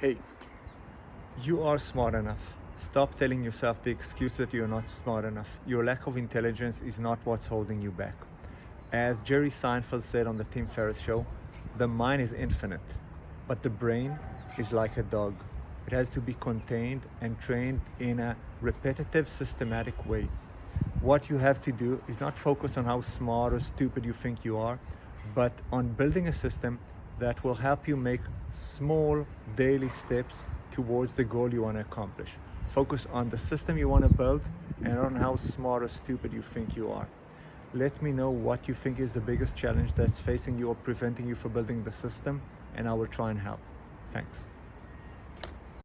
Hey, you are smart enough. Stop telling yourself the excuse that you're not smart enough. Your lack of intelligence is not what's holding you back. As Jerry Seinfeld said on the Tim Ferriss show, the mind is infinite, but the brain is like a dog. It has to be contained and trained in a repetitive, systematic way. What you have to do is not focus on how smart or stupid you think you are, but on building a system that will help you make small daily steps towards the goal you want to accomplish. Focus on the system you want to build and on how smart or stupid you think you are. Let me know what you think is the biggest challenge that's facing you or preventing you from building the system and I will try and help. Thanks.